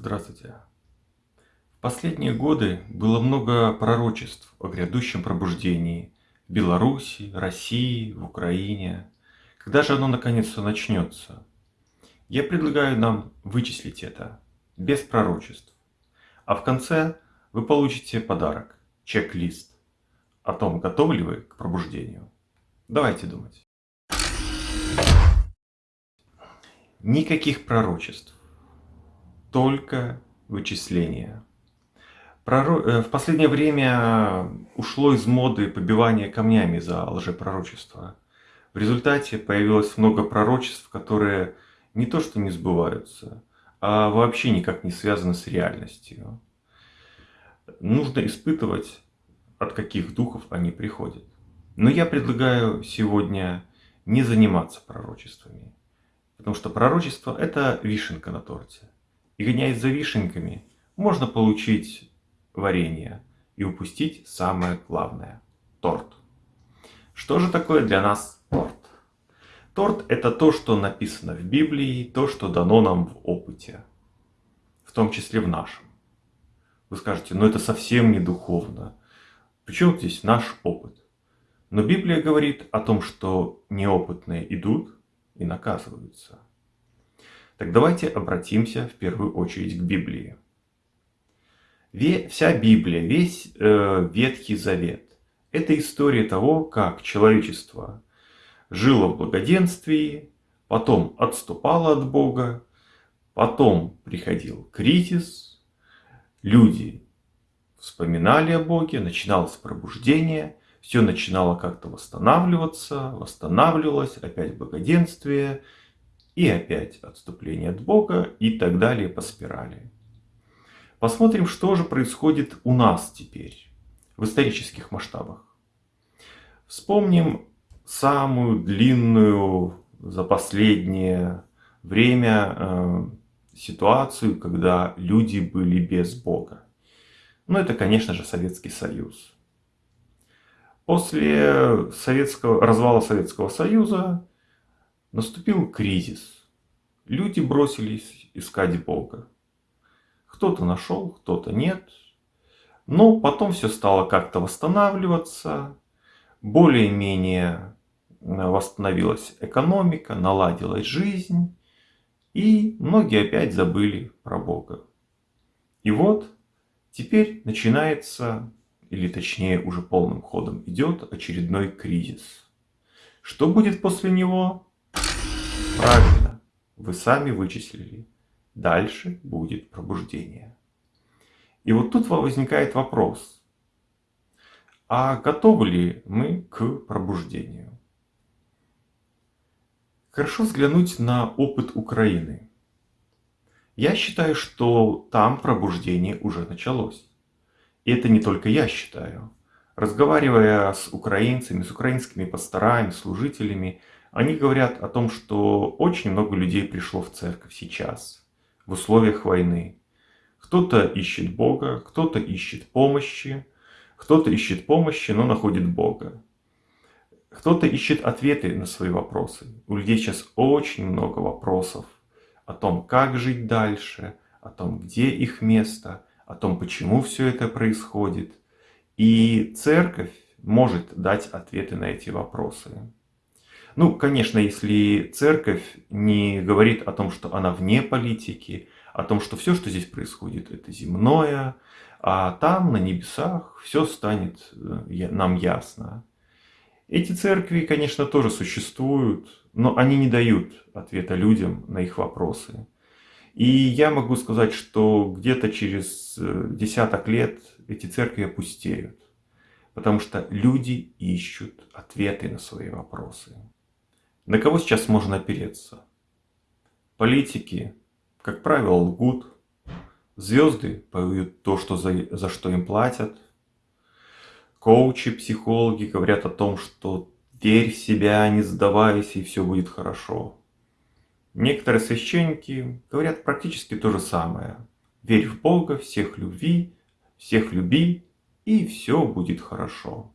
Здравствуйте. В последние годы было много пророчеств о грядущем пробуждении в Беларуси, России, в Украине. Когда же оно наконец-то начнется? Я предлагаю нам вычислить это без пророчеств. А в конце вы получите подарок, чек-лист о том, готовы ли вы к пробуждению. Давайте думать. Никаких пророчеств только вычисления. Э, в последнее время ушло из моды побивание камнями за лжепророчество. В результате появилось много пророчеств, которые не то что не сбываются, а вообще никак не связаны с реальностью. Нужно испытывать, от каких духов они приходят. Но я предлагаю сегодня не заниматься пророчествами. Потому что пророчество – это вишенка на торте. И гоняясь за вишенками, можно получить варенье и упустить самое главное – торт. Что же такое для нас торт? Торт – это то, что написано в Библии, то, что дано нам в опыте, в том числе в нашем. Вы скажете, ну это совсем не духовно. Причем здесь наш опыт? Но Библия говорит о том, что неопытные идут и наказываются. Так давайте обратимся в первую очередь к Библии. Вся Библия, весь э, Ветхий Завет – это история того, как человечество жило в благоденствии, потом отступало от Бога, потом приходил кризис, люди вспоминали о Боге, начиналось пробуждение, все начинало как-то восстанавливаться, восстанавливалось, опять благоденствие – и опять отступление от Бога и так далее по спирали. Посмотрим, что же происходит у нас теперь в исторических масштабах. Вспомним самую длинную за последнее время э, ситуацию, когда люди были без Бога. Ну, это, конечно же, Советский Союз. После советского, развала Советского Союза Наступил кризис. Люди бросились искать Бога. Кто-то нашел, кто-то нет. Но потом все стало как-то восстанавливаться. Более-менее восстановилась экономика, наладилась жизнь. И многие опять забыли про Бога. И вот теперь начинается, или точнее уже полным ходом идет очередной кризис. Что будет после него? Правильно, вы сами вычислили. Дальше будет пробуждение. И вот тут возникает вопрос. А готовы ли мы к пробуждению? Хорошо взглянуть на опыт Украины. Я считаю, что там пробуждение уже началось. И это не только я считаю. Разговаривая с украинцами, с украинскими пасторами, служителями, они говорят о том, что очень много людей пришло в церковь сейчас, в условиях войны. Кто-то ищет Бога, кто-то ищет помощи, кто-то ищет помощи, но находит Бога. Кто-то ищет ответы на свои вопросы. У людей сейчас очень много вопросов о том, как жить дальше, о том, где их место, о том, почему все это происходит. И церковь может дать ответы на эти вопросы. Ну, конечно, если церковь не говорит о том, что она вне политики, о том, что все, что здесь происходит, это земное, а там, на небесах, все станет э, нам ясно. Эти церкви, конечно, тоже существуют, но они не дают ответа людям на их вопросы. И я могу сказать, что где-то через э, десяток лет эти церкви опустеют, потому что люди ищут ответы на свои вопросы. На кого сейчас можно опереться? Политики, как правило, лгут. Звезды поют то, что за, за что им платят. Коучи, психологи говорят о том, что верь в себя, не сдавайся, и все будет хорошо. Некоторые священники говорят практически то же самое. Верь в Бога, всех люби, всех люби, и все будет хорошо.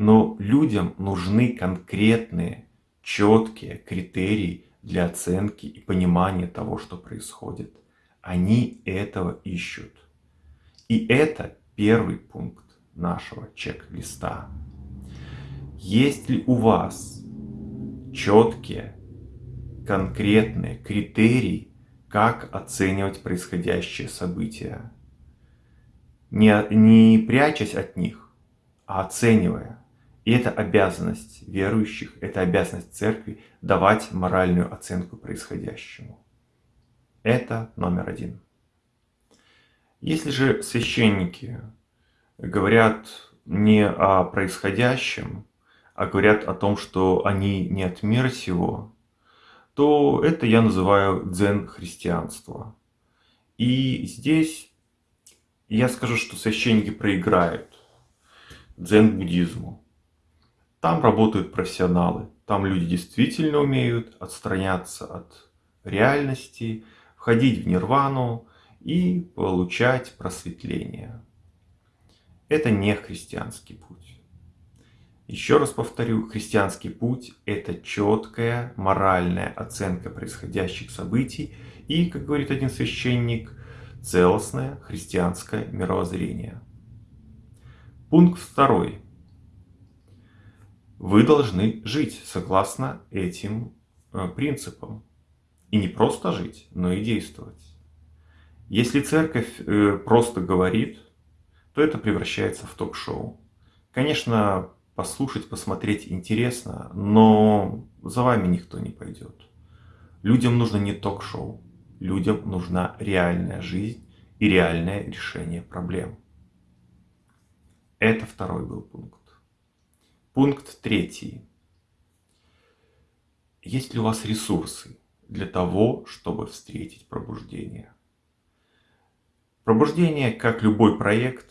Но людям нужны конкретные, четкие критерии для оценки и понимания того, что происходит. Они этого ищут. И это первый пункт нашего чек-листа. Есть ли у вас четкие, конкретные критерии, как оценивать происходящее события? Не, не прячась от них, а оценивая. И это обязанность верующих, это обязанность церкви давать моральную оценку происходящему. Это номер один. Если же священники говорят не о происходящем, а говорят о том, что они не от мира сего, то это я называю дзен-христианство. И здесь я скажу, что священники проиграют дзен-буддизму. Там работают профессионалы, там люди действительно умеют отстраняться от реальности, входить в нирвану и получать просветление. Это не христианский путь. Еще раз повторю, христианский путь – это четкая моральная оценка происходящих событий и, как говорит один священник, целостное христианское мировоззрение. Пункт второй. Вы должны жить согласно этим э, принципам. И не просто жить, но и действовать. Если церковь э, просто говорит, то это превращается в ток-шоу. Конечно, послушать, посмотреть интересно, но за вами никто не пойдет. Людям нужно не ток-шоу, людям нужна реальная жизнь и реальное решение проблем. Это второй был пункт. Пункт третий. Есть ли у вас ресурсы для того, чтобы встретить пробуждение? Пробуждение, как любой проект,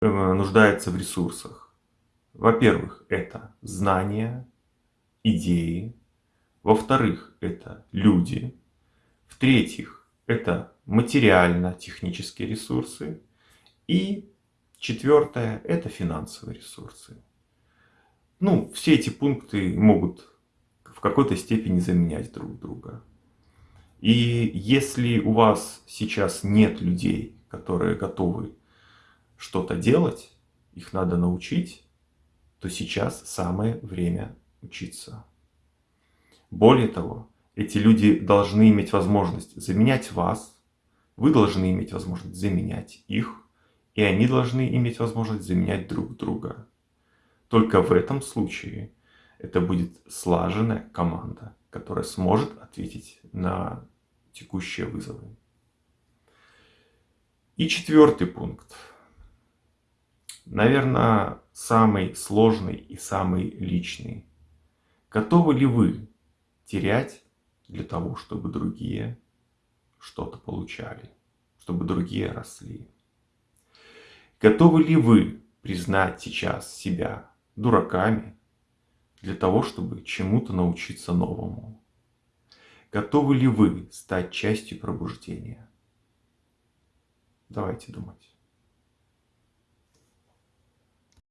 э, нуждается в ресурсах. Во-первых, это знания, идеи. Во-вторых, это люди. В-третьих, это материально-технические ресурсы. И четвертое – это финансовые ресурсы. Ну, все эти пункты могут в какой-то степени заменять друг друга. И если у вас сейчас нет людей, которые готовы что-то делать, их надо научить, то сейчас самое время учиться. Более того, эти люди должны иметь возможность заменять вас, вы должны иметь возможность заменять их, и они должны иметь возможность заменять друг друга. Только в этом случае это будет слаженная команда, которая сможет ответить на текущие вызовы. И четвертый пункт. Наверное, самый сложный и самый личный. Готовы ли вы терять для того, чтобы другие что-то получали, чтобы другие росли? Готовы ли вы признать сейчас себя дураками для того, чтобы чему-то научиться новому? Готовы ли вы стать частью пробуждения? Давайте думать.